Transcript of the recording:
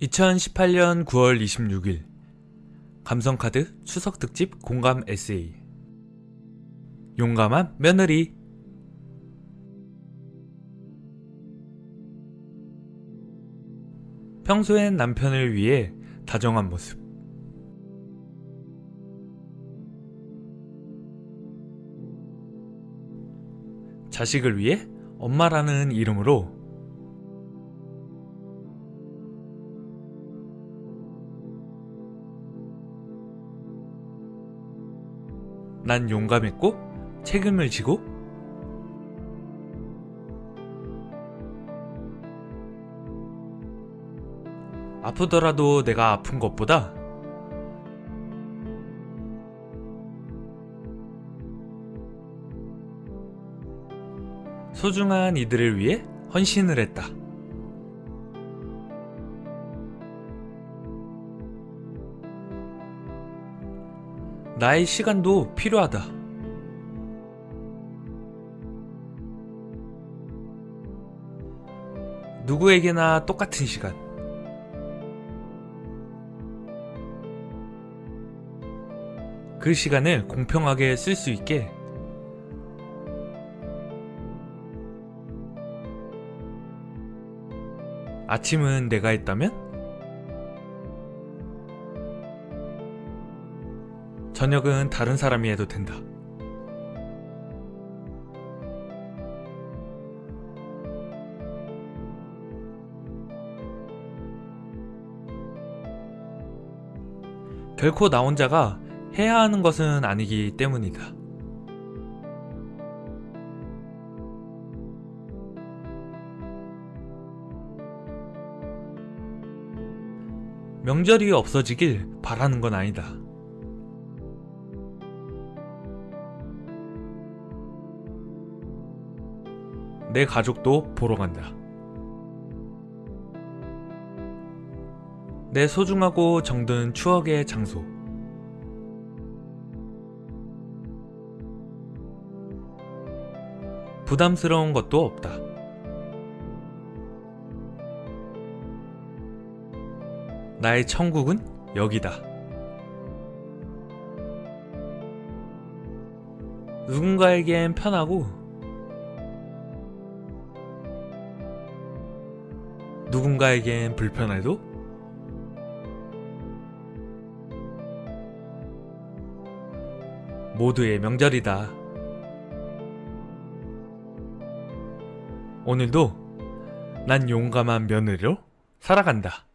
2018년 9월 26일. 감성카드 추석특집 공감 에세이. 용감한 며느리. 평소엔 남편을 위해 다정한 모습. 자식을 위해 엄마라는 이름으로 난 용감했고 책임을 지고 아프더라도 내가 아픈 것보다 소중한 이들을 위해 헌신을 했다. 나의 시간도 필요하다. 누구에게나 똑같은 시간. 그 시간을 공평하게 쓸 수 있게 아침은 내가 했다면 저녁은 다른 사람이 해도 된다. 결코 나 혼자가 해야 하는 것은 아니기 때문이다. 명절이 없어지길 바라는 건 아니다. 내 가족도 보러 간다. 내 소중하고 정든 추억의 장소. 부담스러운 것도 없다. 나의 천국은 여기다. 누군가에겐 편하고 누군가에겐 불편해도 모두의 명절이다. 오늘도 난 용감한 며느리로 살아간다.